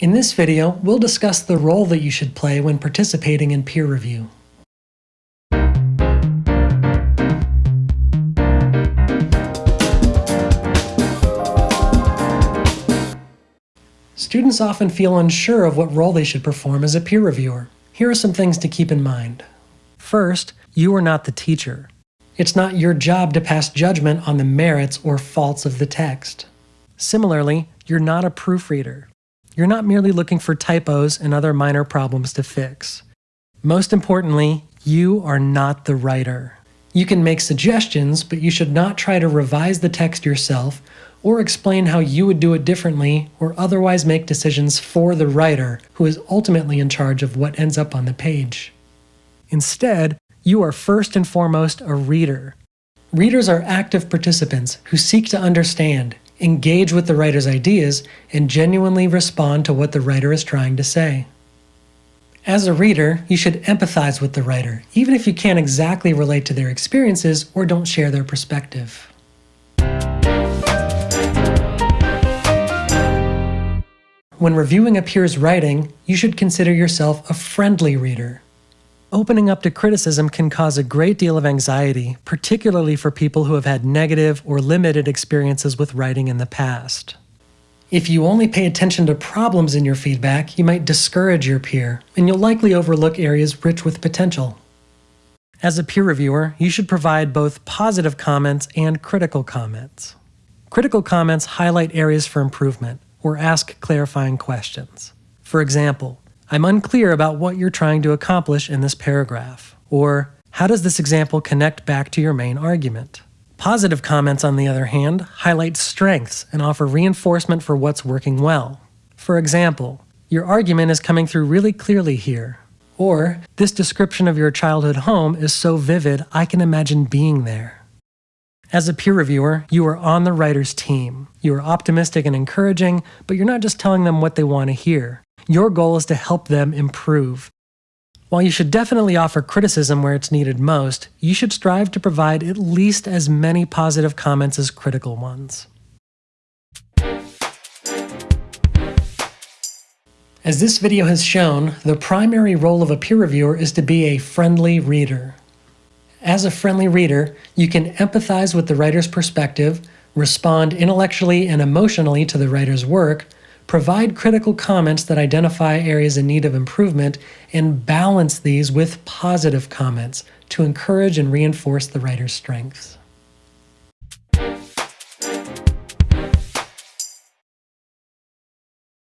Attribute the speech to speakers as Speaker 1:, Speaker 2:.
Speaker 1: In this video, we'll discuss the role that you should play when participating in peer review. Students often feel unsure of what role they should perform as a peer reviewer. Here are some things to keep in mind. First, you are not the teacher. It's not your job to pass judgment on the merits or faults of the text. Similarly, you're not a proofreader. You're not merely looking for typos and other minor problems to fix. Most importantly, you are not the writer. You can make suggestions, but you should not try to revise the text yourself or explain how you would do it differently or otherwise make decisions for the writer, who is ultimately in charge of what ends up on the page. Instead, you are first and foremost a reader. Readers are active participants who seek to understand, engage with the writer's ideas, and genuinely respond to what the writer is trying to say. As a reader, you should empathize with the writer, even if you can't exactly relate to their experiences or don't share their perspective. When reviewing a peer's writing, you should consider yourself a friendly reader. Opening up to criticism can cause a great deal of anxiety, particularly for people who have had negative or limited experiences with writing in the past. If you only pay attention to problems in your feedback, you might discourage your peer, and you'll likely overlook areas rich with potential. As a peer reviewer, you should provide both positive comments and critical comments. Critical comments highlight areas for improvement or ask clarifying questions. For example, I'm unclear about what you're trying to accomplish in this paragraph. Or, how does this example connect back to your main argument? Positive comments, on the other hand, highlight strengths and offer reinforcement for what's working well. For example, your argument is coming through really clearly here. Or, this description of your childhood home is so vivid I can imagine being there. As a peer reviewer, you are on the writer's team. You are optimistic and encouraging, but you're not just telling them what they want to hear. Your goal is to help them improve. While you should definitely offer criticism where it's needed most, you should strive to provide at least as many positive comments as critical ones. As this video has shown, the primary role of a peer reviewer is to be a friendly reader. As a friendly reader, you can empathize with the writer's perspective, respond intellectually and emotionally to the writer's work, provide critical comments that identify areas in need of improvement, and balance these with positive comments to encourage and reinforce the writer's strengths.